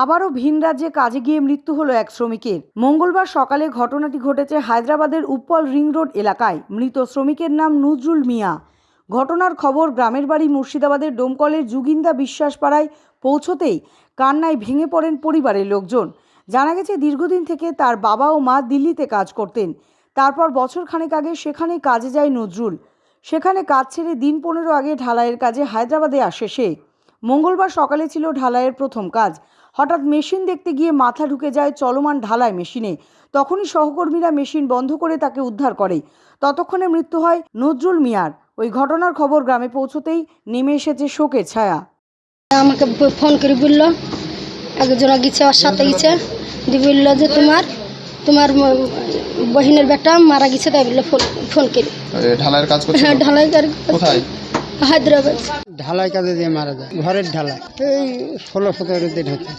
আবারও ভিন রাজ্যে কাজে গিয়ে মৃত্যু হলো এক শ্রমিকের। মঙ্গলবার সকালে ঘটনাটি ঘটেছে হায়দ্রাবাদের উপ্পল রিং রোড এলাকায়। মৃত শ্রমিকের নাম নজরুল মিয়া। ঘটনার খবর গ্রামের বাড়ি মুর্শিদাবাদের ডোমকলের বিশ্বাস পাড়ায় পৌঁছতেই কান্নায় ভেঙে পড়েন পরিবারের লোকজন। জানা গেছে, দীর্ঘদিন থেকে তার বাবা ও মা দিল্লিতে কাজ করতেন। তারপর বছর খানেক আগে সেখানেই কাজে যায় নজরুল। সেখানে কাজ ছেড়ে দিন পনেরো আগে ঢালাইয়ের কাজে হায়দ্রাবাদে আসে সে। মঙ্গলবার সকালে ছিল ঢালাইয়ের প্রথম কাজ। হঠাৎ মেশিন দেখতে গিয়ে মাথা ঢুকে যায় চলমান ঢালাই মেশিনে। তখনই সহকর্মীরা মেশিন বন্ধ করে তাকে উদ্ধার করে। ততক্ষণে মৃত্যু হয় নজরুল মিয়ার। ওই ঘটনার খবর গ্রামে পৌঁছতেই নেমে এসেছে শোকের ছায়া। আমাকে ফোন করে বলল একজন গেছে ওর সাথে গেছে। দিয়ে বলল যে তোমার তোমার বহিনের বেটা মারা গেছে তাই বলল ফোন ফোন করে। ঢালাইয়ের কাজ হ্যাঁ ঢালাই কোথায়? হায়দ্রাবাদ। ঢালাই কাজে দিয়ে মারা যায় ঘরের ঢালাই। এই ষোলো সতেরো দিন হচ্ছে।